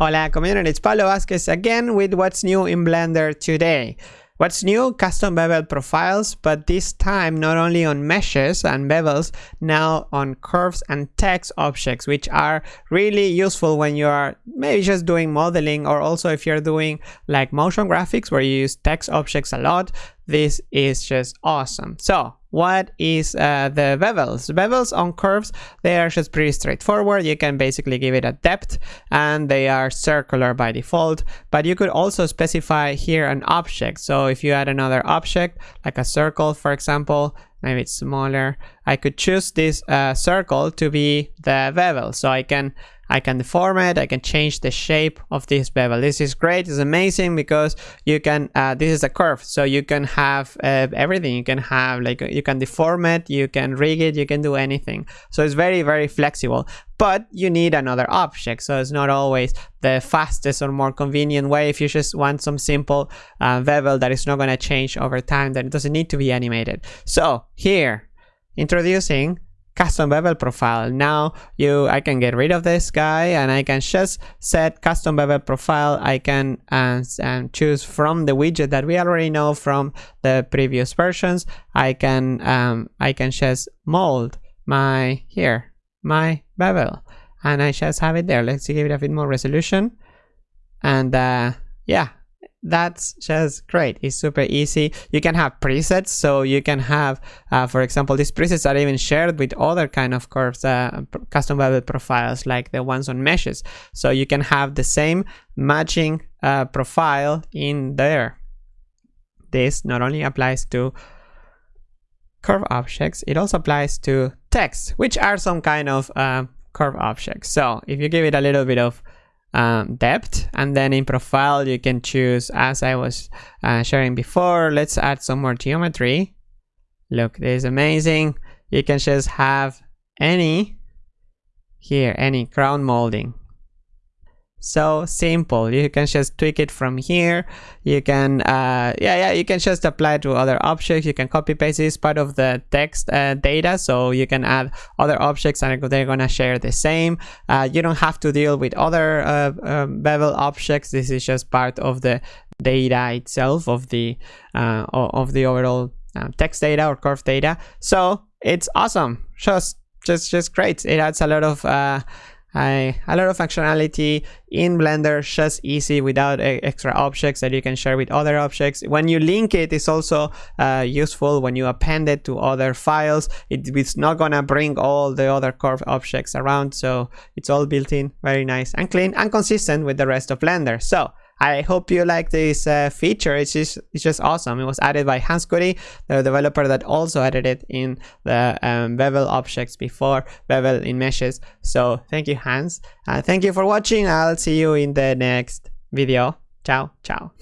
Hola community, it's Pablo Vazquez again with what's new in Blender today. What's new? Custom bevel profiles, but this time not only on meshes and bevels, now on curves and text objects, which are really useful when you are maybe just doing modeling or also if you're doing like motion graphics where you use text objects a lot, this is just awesome. So what is uh, the bevels? Bevels on curves, they are just pretty straightforward. You can basically give it a depth and they are circular by default, but you could also specify here an object. So if you add another object, like a circle, for example, maybe it's smaller, I could choose this uh, circle to be the bevel. So I can I can deform it, I can change the shape of this bevel. This is great, it's amazing because you can, uh, this is a curve, so you can have uh, everything. You can have, like, you can deform it, you can rig it, you can do anything. So it's very, very flexible, but you need another object. So it's not always the fastest or more convenient way. If you just want some simple uh, bevel that is not gonna change over time, then it doesn't need to be animated. So here, introducing custom bevel profile. Now you, I can get rid of this guy and I can just set custom bevel profile. I can uh, and choose from the widget that we already know from the previous versions. I can, um, I can just mold my, here, my bevel. And I just have it there. Let's give it a bit more resolution. And uh, yeah, that's just great. It's super easy. You can have presets. So you can have uh, for example these presets are even shared with other kind of curves uh, custom bevel profiles like the ones on meshes. So you can have the same matching uh, profile in there. This not only applies to curve objects it also applies to text which are some kind of uh, curve objects. So if you give it a little bit of um, depth and then in profile you can choose as I was uh, sharing before let's add some more geometry. Look this is amazing. You can just have any here any crown molding so simple. You can just tweak it from here. You can uh yeah yeah you can just apply to other objects. You can copy paste this part of the text uh, data so you can add other objects and they're gonna share the same. Uh, you don't have to deal with other uh, um, bevel objects. This is just part of the data itself of the uh, of the overall uh, text data or curve data. So it's awesome. Just just just great. It adds a lot of uh, I, a lot of functionality in Blender, just easy without extra objects that you can share with other objects. When you link it, it's also uh, useful when you append it to other files. It, it's not gonna bring all the other curve objects around, so it's all built in, very nice and clean and consistent with the rest of Blender. So I hope you like this uh, feature. It's just it's just awesome. It was added by Hans Goudey, the developer that also added it in the um, bevel objects before bevel in meshes. So thank you, Hans. Uh, thank you for watching. I'll see you in the next video. Ciao, ciao.